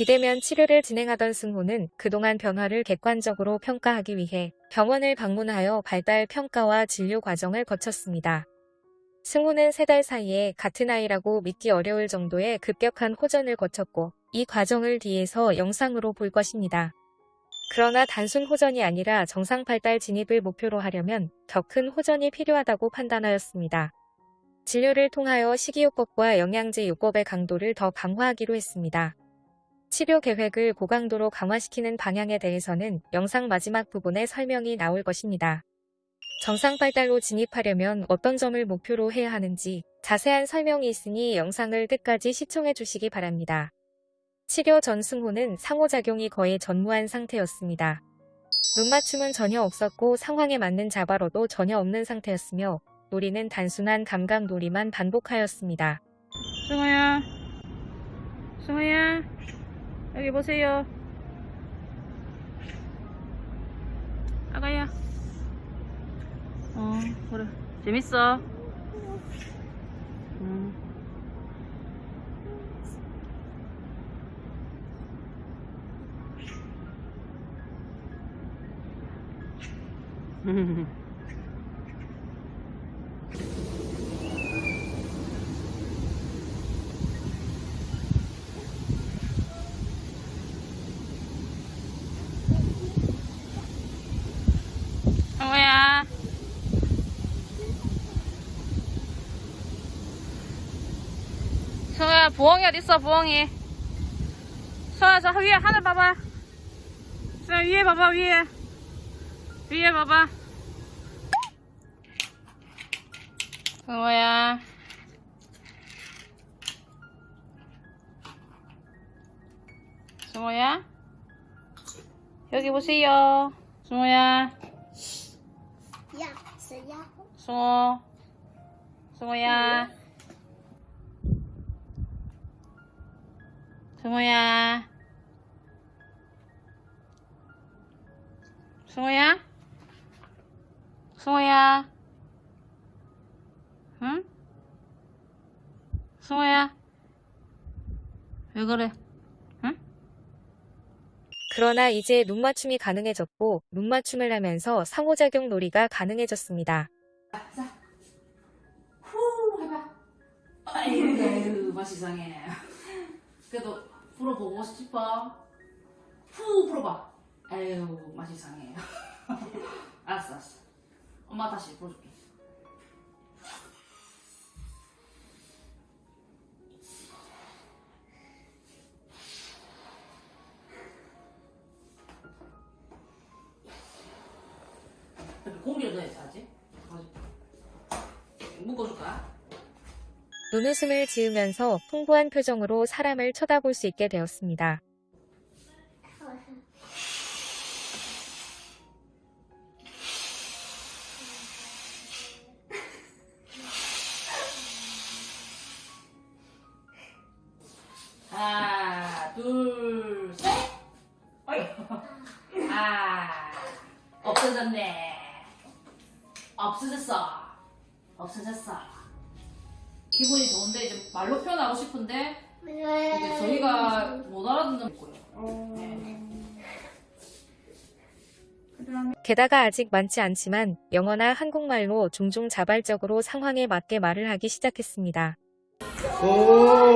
비대면 치료를 진행하던 승호는 그동안 변화를 객관적으로 평가하기 위해 병원을 방문하여 발달 평가와 진료 과정을 거쳤습니다. 승호는 세 달 사이에 같은 아이라고 믿기 어려울 정도의 급격한 호전을 거쳤고 이 과정을 뒤에서 영상으로 볼 것입니다. 그러나 단순 호전이 아니라 정상 발달 진입을 목표로 하려면 더 큰 호전이 필요하다고 판단하였습니다. 진료를 통하여 식이요법과 영양제 요법의 강도를 더 강화하기로 했습니다. 치료 계획을 고강도로 강화시키는 방향에 대해서는 영상 마지막 부분에 설명이 나올 것입니다. 정상 발달로 진입하려면 어떤 점을 목표로 해야 하는지 자세한 설명이 있으니 영상을 끝까지 시청해 주시기 바랍니다. 치료 전 승호는 상호작용이 거의 전무한 상태였습니다. 눈맞춤은 전혀 없었고 상황에 맞는 자바로도 전혀 없는 상태였으며 놀이는 단순한 감각 놀이만 반복하였습니다. 승호야 승호야 여기 보세요. 아가야. 어 그래 재밌어. 음. 승 호야 승호야 부엉이 어딨어 부엉이 승호야 저 위에 하늘 봐봐 승호야 위에 봐봐 위에 위에 봐봐 승호야 승호야 여기 보세요 승호야 Ja, så ja. 승호 승호야 승호야. 승호야? 승호야. 응? 승호야. 왜 그래? 응? 그러나 이제 눈맞춤이 가능해졌고 눈맞춤을 하면서 상호작용 놀이가 가능해졌습니다. 후 해봐. 아유 맛 이상해. 그래도 풀어보고 싶어? 후 풀어봐. 아유 맛 이 상해 알았어 알았어. 엄마 다시 풀어줄게. 공기를 넣어야지 아직? 묶어줄까? 눈웃음을 지으면서 풍부한 표정으로 사람을 쳐다볼 수 있게 되었습니다. 하나, 둘, 셋. 어이. 아, 없어졌네. 없어졌어. 없어졌어. 기분이 좋은데 이제 말로 표현하고 싶은데 이게 저희가 못 알아듣는 거예요. 네. 게다가 아직 많지 않지만 영어나 한국말로 종종 자발적으로 상황에 맞게 말을 하기 시작했습니다. 오,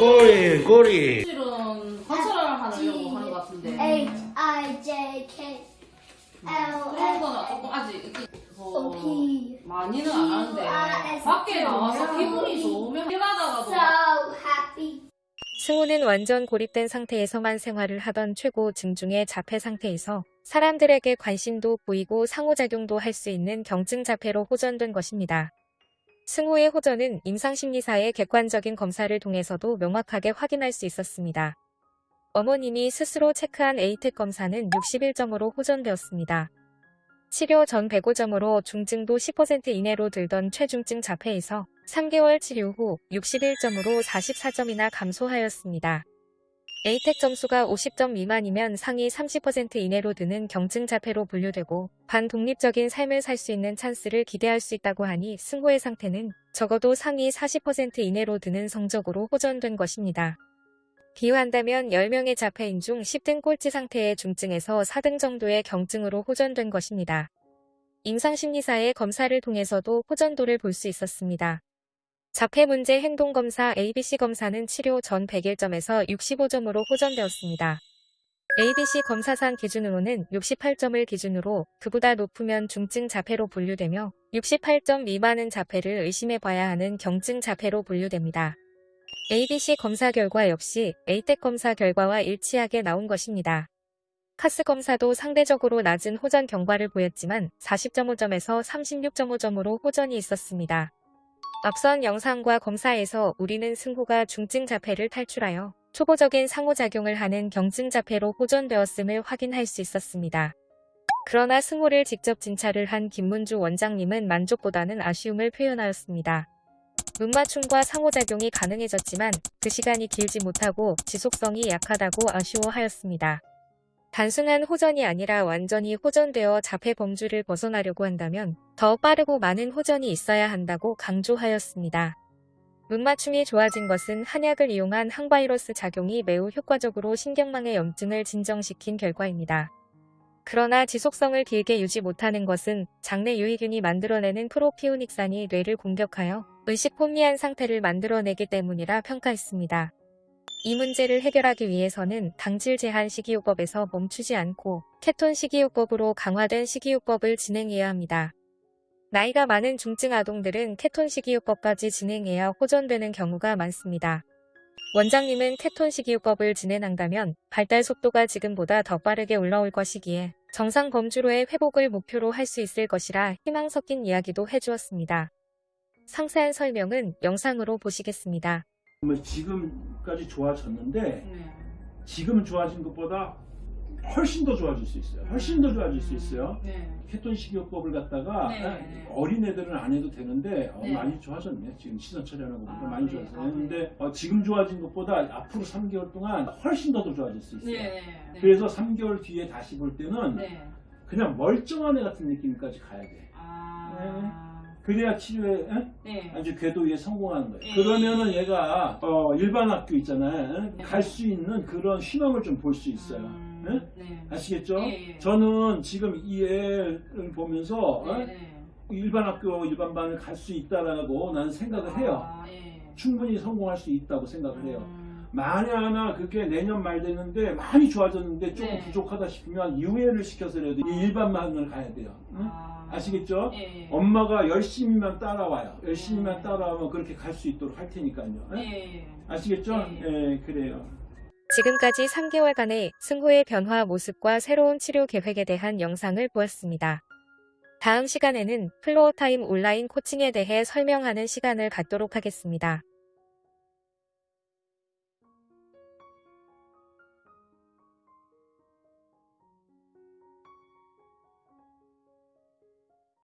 꼬리, 꼬리. 사실은 관찰을 하려고 하는 것 같은데 H I J K L 그런 거는 조금 아직 P 많이는 안 하는데 밖에 나와서 기분이 좋으면 happy. 승우는 완전 고립된 상태에서만 생활을 하던 최고 증 중의 자폐 상태에서 사람들에게 관심도 보이고 상호작용도 할 수 있는 경증 자폐로 호전된 것입니다. 승우의 호전은 임상심리사의 객관적인 검사를 통해서도 명확하게 확인할 수 있었습니다. 어머님이 스스로 체크한 에이텍 검사는 61점으로 호전되었습니다. 치료 전 105점으로 중증도 10% 이내로 들던 최중증 자폐에서 3개월 치료 후 61점으로 44점이나 감소하였습니다. 에이텍 점수가 50점 미만이면 상위 30% 이내로 드는 경증 자폐로 분류되고 반독립적인 삶을 살 수 있는 찬스를 기대할 수 있다고 하니 승호의 상태는 적어도 상위 40% 이내로 드는 성적으로 호전된 것입니다. 비유한다면 10명의 자폐인 중 10등 꼴찌 상태의 중증에서 4등 정도의 경증으로 호전된 것입니다. 임상심리사의 검사를 통해서도 호전도를 볼 수 있었습니다. 자폐 문제 행동검사 ABC 검사는 치료 전 101점에서 65점으로 호전되었습니다. ABC 검사상 기준으로는 68점을 기준으로 그보다 높으면 중증 자폐로 분류되며 68점 미만은 자폐를 의심해 봐야 하는 경증 자폐로 분류됩니다. ABC 검사 결과 역시 A택 검사 결과와 일치하게 나온 것입니다. 카스 검사도 상대적으로 낮은 호전 경과를 보였지만 40.5점에서 36.5점으로 호전이 있었습니다. 앞선 영상과 검사에서 우리는 승호가 중증 자폐를 탈출하여 초보적인 상호작용을 하는 경증 자폐로 호전되었음을 확인할 수 있었습니다. 그러나 승호를 직접 진찰을 한 김문주 원장님은 만족보다는 아쉬움을 표현하였습니다. 눈맞춤과 상호작용이 가능해졌지만 그 시간이 길지 못하고 지속성이 약하다고 아쉬워하였습니다. 단순한 호전이 아니라 완전히 호전되어 자폐 범주를 벗어나려고 한다면 더 빠르고 많은 호전이 있어야 한다고 강조하였습니다. 눈맞춤이 좋아진 것은 한약을 이용한 항바이러스 작용이 매우 효과적으로 신경망의 염증을 진정시킨 결과입니다. 그러나 지속성을 길게 유지 못하는 것은 장내 유익균이 만들어내는 프로피오닉산이 뇌를 공격하여 의식 혼미한 상태를 만들어내기 때문이라 평가했습니다. 이 문제를 해결하기 위해서는 당질 제한 식이요법에서 멈추지 않고 케톤 식이요법으로 강화된 식이요법을 진행해야 합니다. 나이가 많은 중증 아동들은 케톤 식이요법까지 진행해야 호전되는 경우가 많습니다. 원장님은 케톤 식이요법을 진행한다면 발달 속도가 지금보다 더 빠르게 올라올 것이기에 정상 범주로의 회복을 목표로 할 수 있을 것이라 희망 섞인 이야기도 해주었습니다. 상세한 설명은 영상으로 보시겠습니다. 뭐 지금까지 좋아졌는데 네. 지금 좋아진 것보다 훨씬 더 좋아질 수 있어요. 훨씬 더 좋아질 수 있어요. 네. 케톤 식이요법을 갖다가 네, 아, 네. 어린 애들은 안 해도 되는데 어, 네. 많이 좋아졌네. 지금 시선 처리하는 것보다 아, 많이 네. 좋아졌어요. 아, 네. 근데 어, 지금 좋아진 것보다 앞으로 3개월 동안 훨씬 더, 더 좋아질 수 있어요. 네. 네. 그래서 3개월 뒤에 다시 볼 때는 네. 그냥 멀쩡한 애 같은 느낌까지 가야 돼. 아. 그래야 치료에 에? 네. 아주 궤도에 성공하는 거예요. 네. 그러면은 얘가 어, 일반 학교 있잖아요. 네. 갈수 있는 그런 희망을 좀 볼 수 있어요. 음, 네? 네. 아시겠죠? 예, 예. 저는 지금 이 애를 보면서 어? 네, 네. 일반 학교, 일반 반을 갈 수 있다라고 나는 생각을 해요. 아, 예. 충분히 성공할 수 있다고 생각을 해요. 음, 만에 하나 그게 내년 말 되는데 많이 좋아졌는데 조금 네. 부족하다 싶으면 유예를 시켜서라도 이 일반반을 가야 돼요. 응? 아. 아시겠죠? 예, 예. 엄마가 열심히만 따라와요. 열심히만 음. 따라오면 그렇게 갈 수 있도록 할 테니까요. 응? 예, 예. 아시겠죠? 예. 예, 그래요. 지금까지 3개월간의 승호의 변화 모습과 새로운 치료 계획에 대한 영상을 보았습니다. 다음 시간에는 Floortime 온라인 코칭에 대해 설명하는 시간을 갖도록 하겠습니다.